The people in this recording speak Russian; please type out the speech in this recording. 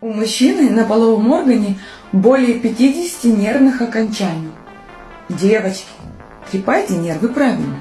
У мужчины на половом органе более 50 нервных окончаний. Девочки, трепайте нервы правильно.